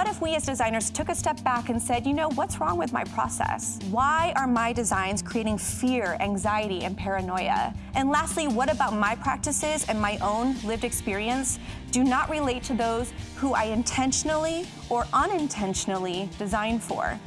What if we as designers took a step back and said, you know, what's wrong with my process? Why are my designs creating fear, anxiety, and paranoia? And lastly, what about my practices and my own lived experience do not relate to those who I intentionally or unintentionally design for?